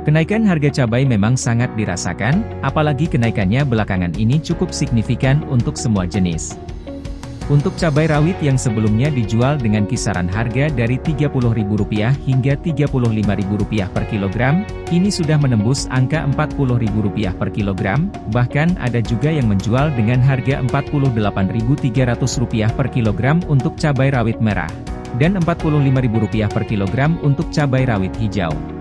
Kenaikan harga cabai memang sangat dirasakan, apalagi kenaikannya belakangan ini cukup signifikan untuk semua jenis. Untuk cabai rawit yang sebelumnya dijual dengan kisaran harga dari Rp30.000 hingga Rp35.000 per kilogram, kini sudah menembus angka Rp40.000 per kilogram, bahkan ada juga yang menjual dengan harga Rp48.300 per kilogram untuk cabai rawit merah, dan Rp45.000 per kilogram untuk cabai rawit hijau.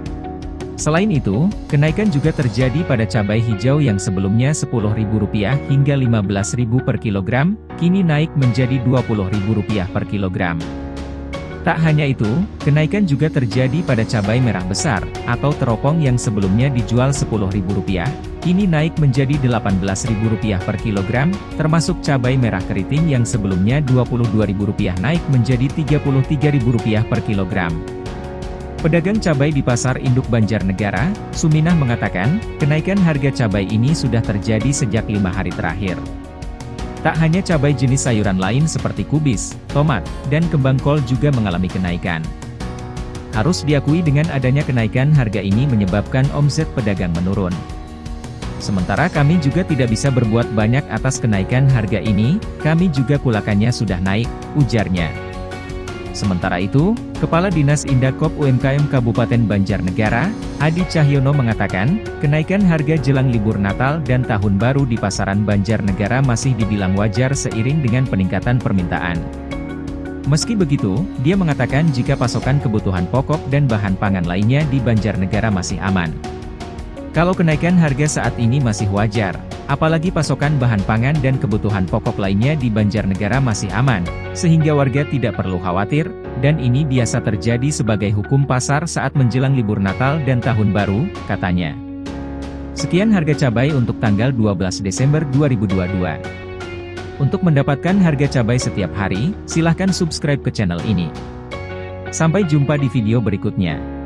Selain itu, kenaikan juga terjadi pada cabai hijau yang sebelumnya Rp10.000 hingga Rp15.000 per kilogram, kini naik menjadi Rp20.000 per kilogram. Tak hanya itu, kenaikan juga terjadi pada cabai merah besar, atau teropong yang sebelumnya dijual Rp10.000, kini naik menjadi Rp18.000 per kilogram, termasuk cabai merah keriting yang sebelumnya Rp22.000 naik menjadi Rp33.000 per kilogram. Pedagang cabai di Pasar Induk Banjarnegara, Suminah mengatakan, kenaikan harga cabai ini sudah terjadi sejak lima hari terakhir. Tak hanya cabai jenis sayuran lain seperti kubis, tomat, dan kembang kol juga mengalami kenaikan. Harus diakui dengan adanya kenaikan harga ini menyebabkan omset pedagang menurun. Sementara kami juga tidak bisa berbuat banyak atas kenaikan harga ini, kami juga kulakannya sudah naik, ujarnya. Sementara itu, Kepala Dinas Indakop UMKM Kabupaten Banjarnegara, Adi Cahyono mengatakan, kenaikan harga jelang libur Natal dan Tahun Baru di pasaran Banjarnegara masih dibilang wajar seiring dengan peningkatan permintaan. Meski begitu, dia mengatakan jika pasokan kebutuhan pokok dan bahan pangan lainnya di Banjarnegara masih aman. Kalau kenaikan harga saat ini masih wajar, apalagi pasokan bahan pangan dan kebutuhan pokok lainnya di Banjarnegara masih aman, sehingga warga tidak perlu khawatir, dan ini biasa terjadi sebagai hukum pasar saat menjelang libur Natal dan Tahun Baru, katanya. Sekian harga cabai untuk tanggal 12 Desember 2022. Untuk mendapatkan harga cabai setiap hari, silahkan subscribe ke channel ini. Sampai jumpa di video berikutnya.